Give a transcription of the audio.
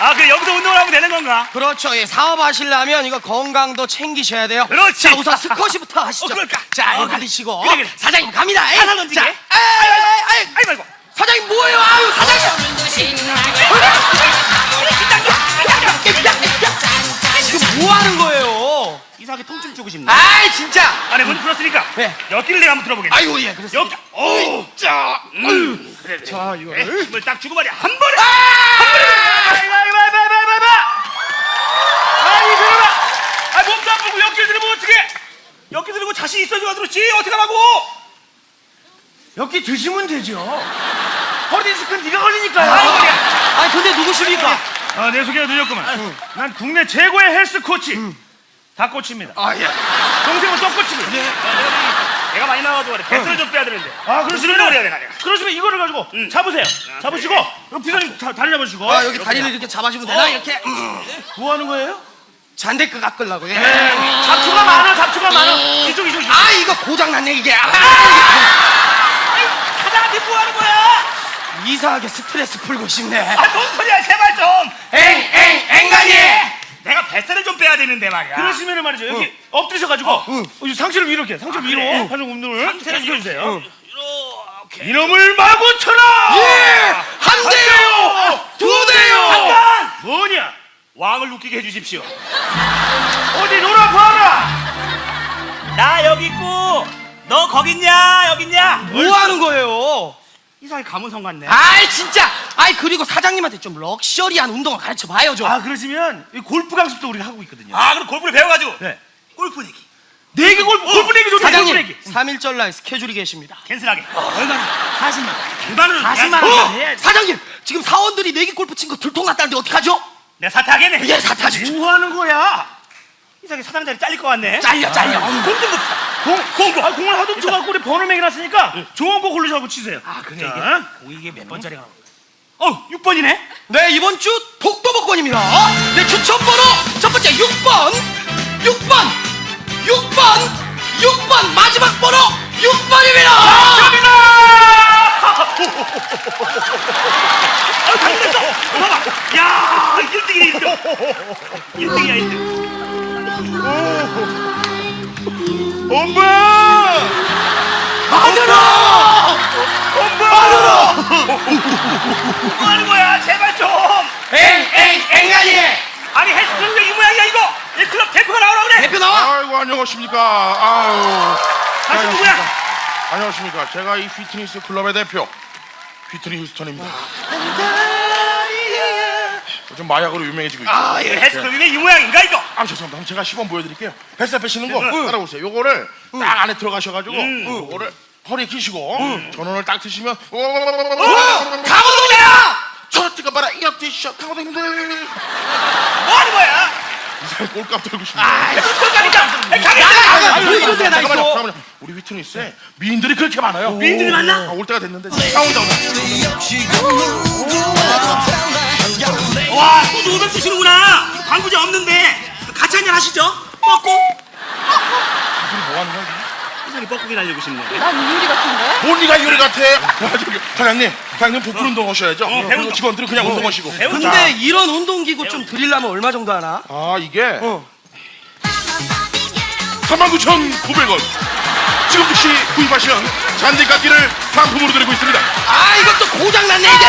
여기서 운동을 하면 되는 건가? 그렇죠. 예, 사업 하시려면 이거 건강도 챙기셔야 돼요. 그렇지. 자, 우선 스쿼시부터 하시죠. 어, 그럴까? 자, 어, 이거. 가리시고. 그래, 그래. 사장님 갑니다. 에이. 하나 던지게. 자, 에이, 에이, 에이. 아이고, 아이고. 사장님 뭐예요? 아유, 사장님. 지금 뭐 하는 거예요? 이상하게 통증 주고 싶네. 아이, 진짜. 안에 문 풀었으니까 네. 여기를 내가 한번 들어보겠네. 아이고, 예, 그렇습니다. 여기. 오, 자, 음. 그래, 그래. 자, 에, 이거를. 힘을 딱 주고 말이야. 한 번에. 한 번에. 아이고, 아이고, 아이고, 아이고, 아이고, 아이고. 아이, 사람아. 아, 몸도 안 보고 여기 들면 어떡해? 여기 들고 자신 있어야지 들었지. 어떻게 하라고? 여기 드시면 되죠. 허리 디스크는 네가 걸리니까요. 아이고, 머리야. 아니, 근데 누구십니까? 아, 내 소개가 늦었구만. 난 국내 최고의 헬스 코치. 다 코치입니다. 아, 예. 동생은 또 코치고. 네. 내가 많이 나와도 그래. 배스를 좀 빼야 되는데. 아, 그러시면 해야 돼, 나를. 그러시면 이거를 가지고 잡으세요. 잡으시고 여기 비서님 자, 다리 잡으시고. 아, 여기 다리를 이렇게 잡아주면 되나? 이렇게. 음. 뭐 하는 거예요? 잔데크 깎으려고. 예. 잡초가 많아, 잡초가 많아. 이쪽, 이쪽, 이쪽. 아, 이거 고장났네, 이게. 아, 사장한테 뭐 하는 거야? 이상하게 스트레스 풀고 싶네. 아, 뭔 소리야, 제발 좀. 엥, 엥, 앵간이! 내가 뱃살을 좀 빼야 되는데 말이야. 그러시면은 말이죠. 여기 엎드셔가지고 어, 이 상체를 위로 이렇게 상체 위로 그래? 하는 운동을 상체를 계속 해주세요. 이렇게. 이놈을 마구 쳐라. 예! 한 대요! 두 대요! 잠깐! 왕을 웃기게 해주십시오. 어디 놀아 봐라. 나 여기 있고, 너 거기 있냐? 여기 있냐? 뭐 하는 거예요? 이상하게 가문성 같네. 아이, 진짜! 아이, 그리고 사장님한테 좀 럭셔리한 운동을 가르쳐 봐요, 좀. 아 그러시면 이 골프 강습도 우리가 하고 있거든요. 아, 그럼 골프를 배워가지고. 네. 골프 내기. 네개 골프 골프 내기 좋다. 사장님, 내기. 3일절 날 스케줄이 계십니다. 캔슬하게. 얼마나? 40만. 불만을 40만 내가, 원. 어! 해야지. 사장님! 지금 사원들이 내기 골프 친 거 들통났다는데 어떡하죠? 내가 사퇴하겠네. 예, 사타지. 뭐 하는 거야? 이상하게 사장 자리 잘릴 것 같네. 잘려, 잘려. 공좀 봅시다. 공, 공, 아, 공을 하도 쳐갖고 우리 번호 매겨놨으니까 좋은 거 고르셔갖고 치세요. 아, 그래, 자. 이게. 오, 이게 몇 번짜리가. 어, 6번이네? 네, 이번 주 독도복권입니다. 네, 추천번호 첫 번째 6번, 6번, 6번, 6번 마지막 번호 6번입니다. 아, 엄마! 마누라! 마누라! 뭐 하는 거야? 제발 좀! 엥, 엥, 엥아니! 아니, 헬스클럽 왜이 모양이야, 이거? 이 클럽 대표가 나오라 그래! 대표 나와. 아이고 안녕하십니까. 아유. 당신 누구야? 안녕하십니까. 제가 이 피트니스 클럽의 대표 피트니 휴스턴입니다. 요즘 마약으로 유명해지고 있죠. 아, 예. 헬스클럽이 왜이 모양인가, 이거? 아 죄송합니다. 그럼 제가 시범 보여드릴게요. 뱃살 빼시는 거 따라오세요. 요거를 딱 안에 들어가셔가지고 요거를 허리 끼시고 전원을 딱 드시면 어, 강호동이야! 저 뜨거 봐라 이어 티셔 강호동님들 뭐 하는 거야? 이 사람 꼴값 들고 싶네. 꿀꺽가니까! 가겠다! 나가, 이런 데나 잠깐만요, 있어. 잠깐만요. 우리 피트니스에 미인들이 그렇게 많아요. 미인들이 많나? 아, 올 때가 됐는데. 아, 온다, 온다. 와, 또500 주시는구나! 광고지 없는데! 같이 한잔 하시죠? 뻐꾸? 뭐 하는 거야? 이상하게 뻐꾸기 날리고 싶네. 난 유리 같은데? 뭔 니가 요리 같아? 야, 저기, 사장님, 사장님 복근 운동 하셔야죠. 그리고 배운다. 직원들은 그냥 운동 하시고. 배운다. 근데 이런 운동기구 좀 드리려면 얼마 정도 하나? 아, 이게 어. 39,900원. 지금 즉시 구입하시면 잔디깎기를 상품으로 드리고 있습니다. 아, 이것도 고장났네, 이게.